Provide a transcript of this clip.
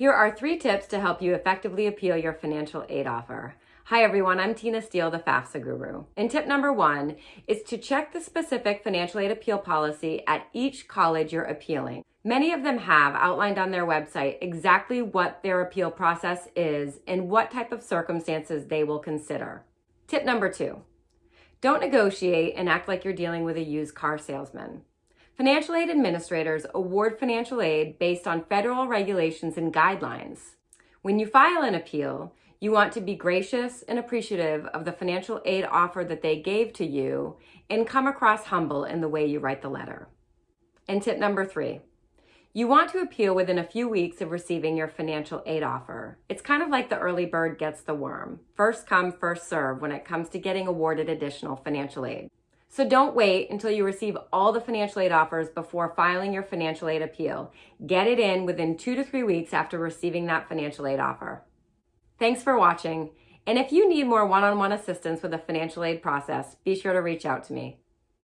Here are three tips to help you effectively appeal your financial aid offer. Hi everyone, I'm Tina Steele, the FAFSA guru. And tip number one is to check the specific financial aid appeal policy at each college you're appealing. Many of them have outlined on their website exactly what their appeal process is and what type of circumstances they will consider. Tip number two, don't negotiate and act like you're dealing with a used car salesman. Financial aid administrators award financial aid based on federal regulations and guidelines. When you file an appeal, you want to be gracious and appreciative of the financial aid offer that they gave to you and come across humble in the way you write the letter. And tip number three, you want to appeal within a few weeks of receiving your financial aid offer. It's kind of like the early bird gets the worm. First come, first serve when it comes to getting awarded additional financial aid. So don't wait until you receive all the financial aid offers before filing your financial aid appeal. Get it in within two to three weeks after receiving that financial aid offer. Thanks for watching. And if you need more one-on-one -on -one assistance with the financial aid process, be sure to reach out to me.